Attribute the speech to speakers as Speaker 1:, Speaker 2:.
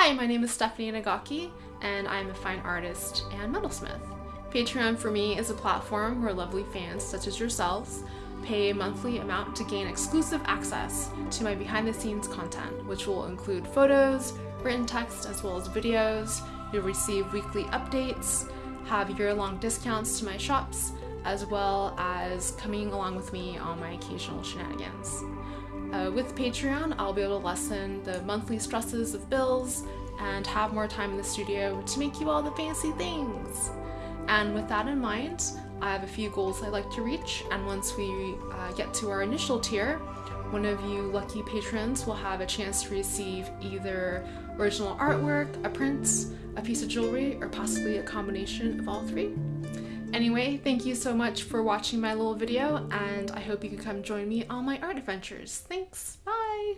Speaker 1: Hi, my name is Stephanie Nagaki, and I'm a fine artist and metalsmith. Patreon for me is a platform where lovely fans such as yourselves pay a monthly amount to gain exclusive access to my behind the scenes content, which will include photos, written text, as well as videos. You'll receive weekly updates, have year long discounts to my shops, as well as coming along with me on my occasional shenanigans. Uh, with Patreon, I'll be able to lessen the monthly stresses of bills and have more time in the studio to make you all the fancy things. And with that in mind, I have a few goals I'd like to reach, and once we uh, get to our initial tier, one of you lucky patrons will have a chance to receive either original artwork, a print, a piece of jewelry, or possibly a combination of all three. Anyway, thank you so much for watching my little video, and I hope you can come join me on my art adventures. Thanks, bye!